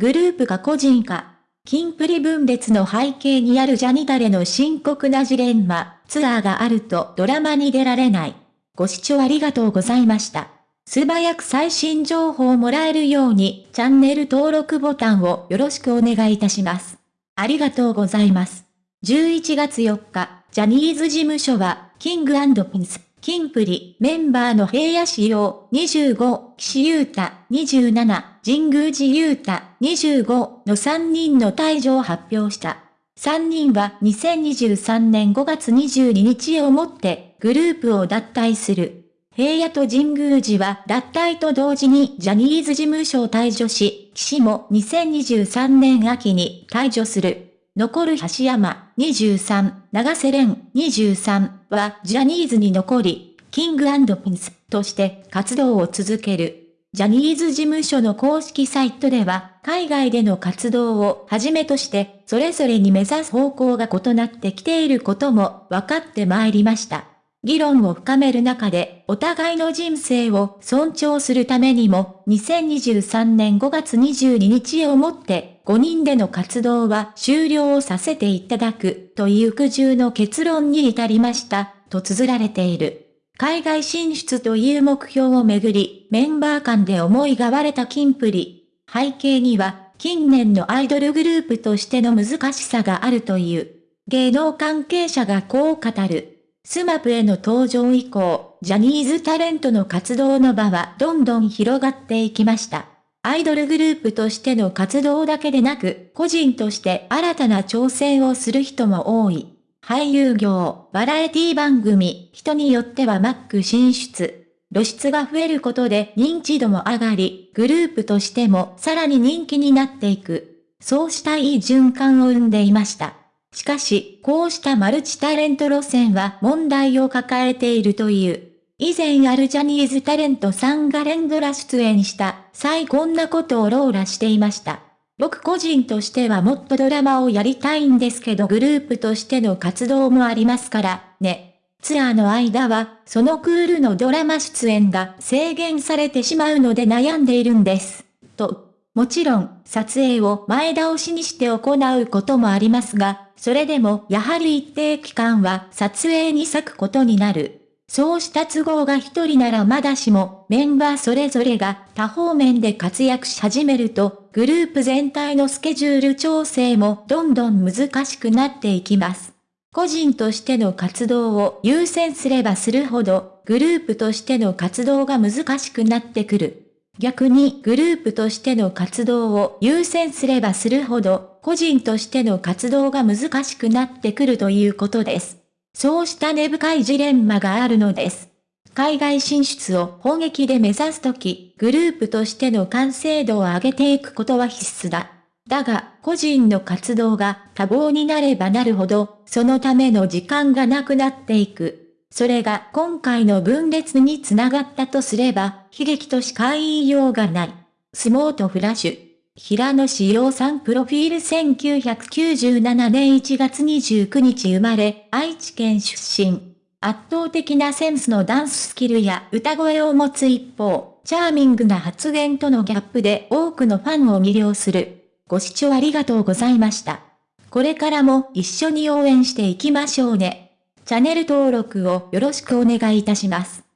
グループか個人か、金プリ分裂の背景にあるジャニタレの深刻なジレンマ、ツアーがあるとドラマに出られない。ご視聴ありがとうございました。素早く最新情報をもらえるように、チャンネル登録ボタンをよろしくお願いいたします。ありがとうございます。11月4日、ジャニーズ事務所は、キングピンス、キンプリ、メンバーの平野仕様、25、岸優太、27、神宮寺優太、25の3人の退場を発表した。3人は2023年5月22日をもってグループを脱退する。平野と神宮寺は脱退と同時にジャニーズ事務所を退場し、岸も2023年秋に退場する。残る橋山23、長瀬廉23はジャニーズに残り、キングピンスとして活動を続ける。ジャニーズ事務所の公式サイトでは、海外での活動をはじめとして、それぞれに目指す方向が異なってきていることも分かってまいりました。議論を深める中で、お互いの人生を尊重するためにも、2023年5月22日をもって、5人での活動は終了をさせていただく、という苦渋の結論に至りました、と綴られている。海外進出という目標をめぐり、メンバー間で思いが割れたキンプリ。背景には、近年のアイドルグループとしての難しさがあるという。芸能関係者がこう語る。 SMAP への登場以降、ジャニーズタレントの活動の場はどんどん広がっていきました。アイドルグループとしての活動だけでなく、個人として新たな挑戦をする人も多い。俳優業、バラエティ番組、人によってはマック進出。露出が増えることで認知度も上がり、グループとしてもさらに人気になっていく。そうしたいい循環を生んでいました。しかし、こうしたマルチタレント路線は問題を抱えているという。以前あるジャニーズタレントさんが連ドラ出演した際こんなことをローラしていました。僕個人としてはもっとドラマをやりたいんですけどグループとしての活動もありますから、ね。ツアーの間は、そのクールのドラマ出演が制限されてしまうので悩んでいるんです。と。もちろん、撮影を前倒しにして行うこともありますが、それでもやはり一定期間は撮影に割くことになる。そうした都合が一人ならまだしも、メンバーそれぞれが多方面で活躍し始めると、グループ全体のスケジュール調整もどんどん難しくなっていきます。個人としての活動を優先すればするほど、グループとしての活動が難しくなってくる。逆にグループとしての活動を優先すればするほど、個人としての活動が難しくなってくるということです。そうした根深いジレンマがあるのです。海外進出を砲撃で目指すとき、グループとしての完成度を上げていくことは必須だ。だが、個人の活動が多忙になればなるほど、そのための時間がなくなっていく。それが今回の分裂につながったとすれば、悲劇としか言いようがない。相撲とフラッシュ。平野志陽さんプロフィール1997年1月29日生まれ、愛知県出身。圧倒的なセンスのダンススキルや歌声を持つ一方、チャーミングな発言とのギャップで多くのファンを魅了する。ご視聴ありがとうございました。これからも一緒に応援していきましょうね。チャンネル登録をよろしくお願いいたします。